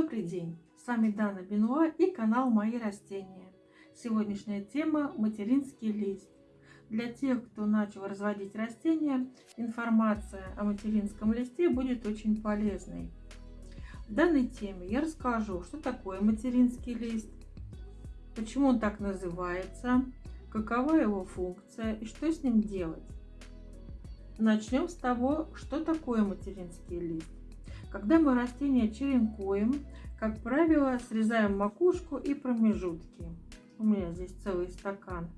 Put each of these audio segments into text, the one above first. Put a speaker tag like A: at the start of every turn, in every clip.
A: Добрый день! С вами Дана Бенуа и канал Мои растения. Сегодняшняя тема – материнский лист. Для тех, кто начал разводить растения, информация о материнском листе будет очень полезной. В данной теме я расскажу, что такое материнский лист, почему он так называется, какова его функция и что с ним делать. Начнем с того, что такое материнский лист. Когда мы растения черенкуем, как правило, срезаем макушку и промежутки. У меня здесь целый стакан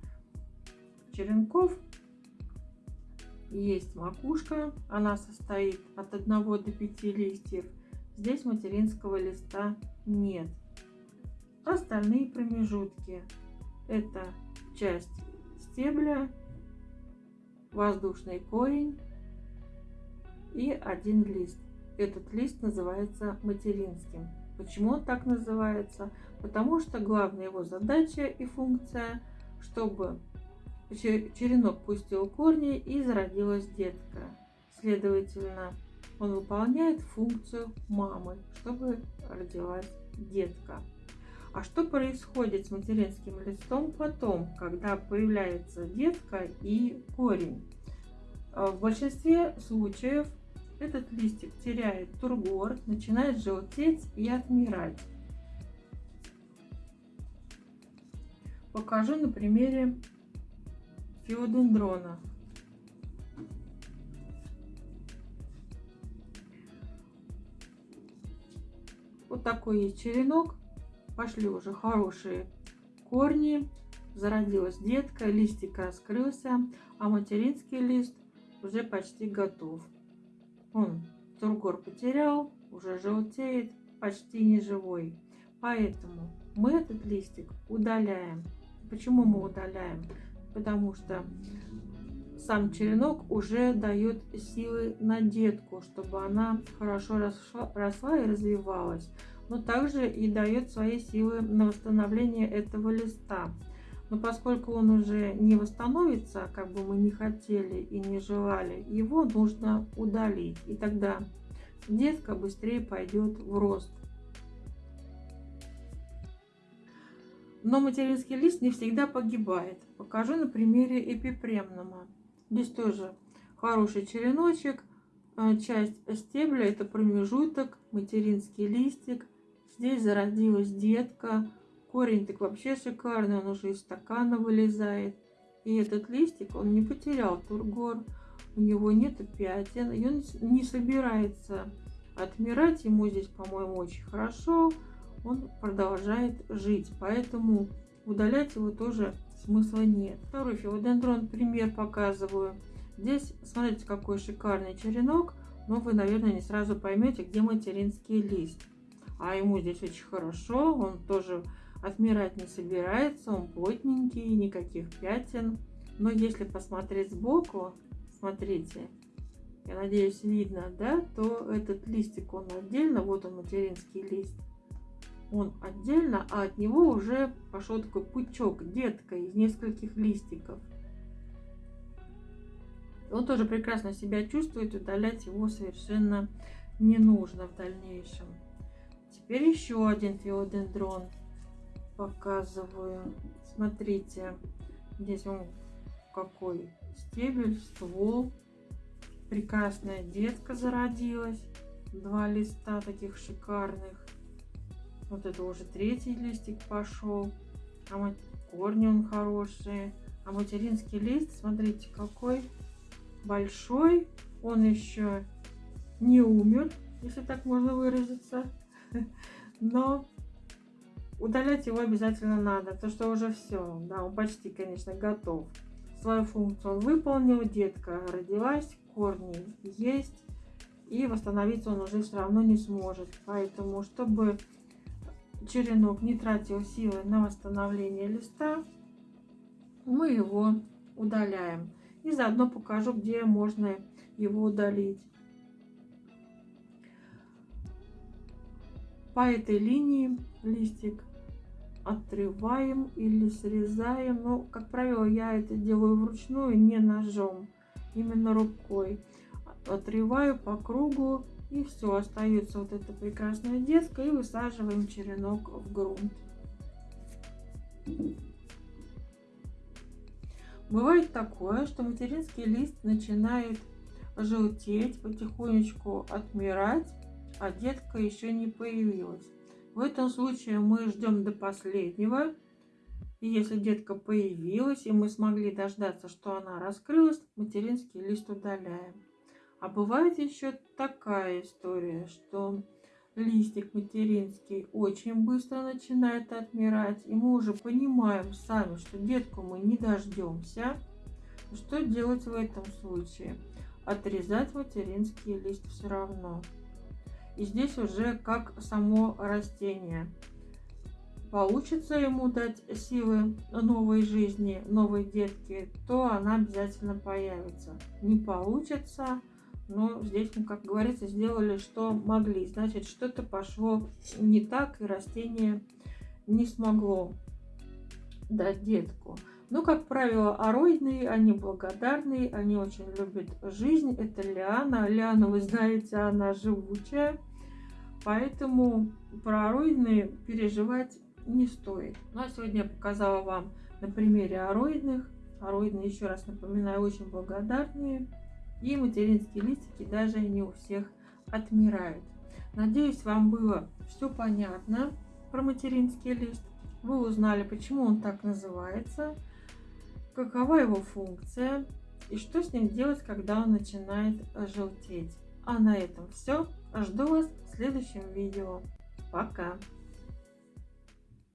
A: черенков. Есть макушка, она состоит от 1 до 5 листьев. Здесь материнского листа нет. Остальные промежутки это часть стебля, воздушный корень и один лист. Этот лист называется материнским. Почему он так называется? Потому что главная его задача и функция, чтобы черенок пустил корни и зародилась детка. Следовательно, он выполняет функцию мамы, чтобы родилась детка. А что происходит с материнским листом потом, когда появляется детка и корень? В большинстве случаев этот листик теряет тургор, начинает желтеть и отмирать. Покажу на примере филодендрона. Вот такой есть черенок. Пошли уже хорошие корни. Зародилась детка, листик раскрылся, а материнский лист уже почти готов. Он тургор потерял, уже желтеет, почти не живой. Поэтому мы этот листик удаляем. Почему мы удаляем? Потому что сам черенок уже дает силы на детку, чтобы она хорошо росла, росла и развивалась. Но также и дает свои силы на восстановление этого листа. Но поскольку он уже не восстановится, как бы мы не хотели и не желали, его нужно удалить. И тогда детка быстрее пойдет в рост. Но материнский лист не всегда погибает. Покажу на примере эпипремнума. Здесь тоже хороший череночек. А, часть стебля это промежуток, материнский листик. Здесь зародилась детка. Корень так вообще шикарный, он уже из стакана вылезает. И этот листик, он не потерял тургор, у него нет пятен, и он не собирается отмирать. Ему здесь, по-моему, очень хорошо, он продолжает жить, поэтому удалять его тоже смысла нет. Второй филодендрон пример показываю. Здесь, смотрите, какой шикарный черенок, но вы, наверное, не сразу поймете, где материнский лист. А ему здесь очень хорошо, он тоже Отмирать не собирается, он плотненький, никаких пятен. Но если посмотреть сбоку, смотрите, я надеюсь видно, да, то этот листик, он отдельно, вот он материнский лист, он отдельно, а от него уже пошел такой пучок, детка из нескольких листиков. Он тоже прекрасно себя чувствует, удалять его совершенно не нужно в дальнейшем. Теперь еще один филодендрон показываю. Смотрите, здесь он какой стебель, ствол. Прекрасная детка зародилась. Два листа таких шикарных. Вот это уже третий листик пошел. А корни он хорошие. А материнский лист, смотрите, какой большой. Он еще не умер, если так можно выразиться. Но Удалять его обязательно надо, то что уже все, да, он почти, конечно, готов. Свою функцию он выполнил, детка родилась, корни есть, и восстановиться он уже все равно не сможет. Поэтому, чтобы черенок не тратил силы на восстановление листа, мы его удаляем. И заодно покажу, где можно его удалить. По этой линии листик отрываем или срезаем. Но, как правило, я это делаю вручную, не ножом, именно рукой. Отрываю по кругу И все, остается вот эта прекрасная детка и высаживаем черенок в грунт. Бывает такое, что материнский лист начинает желтеть, потихонечку отмирать, а детка еще не появилась. В этом случае мы ждем до последнего. И если детка появилась, и мы смогли дождаться, что она раскрылась, материнский лист удаляем. А бывает еще такая история, что листик материнский очень быстро начинает отмирать, и мы уже понимаем сами, что детку мы не дождемся. Что делать в этом случае? Отрезать материнский лист все равно. И здесь уже как само растение. Получится ему дать силы новой жизни, новой детки, то она обязательно появится. Не получится, но здесь мы, как говорится, сделали, что могли. Значит, что-то пошло не так, и растение не смогло дать детку. Но, как правило, ароидные, они благодарные, они очень любят жизнь. Это лиана. Лиана, вы знаете, она живучая. Поэтому про ароидные переживать не стоит. Ну а сегодня я показала вам на примере ароидных. Ароидные, еще раз напоминаю, очень благодарные. И материнские листики даже не у всех отмирают. Надеюсь, вам было все понятно про материнский лист. Вы узнали, почему он так называется, какова его функция и что с ним делать, когда он начинает желтеть. А на этом все. Жду вас в следующем видео. Пока!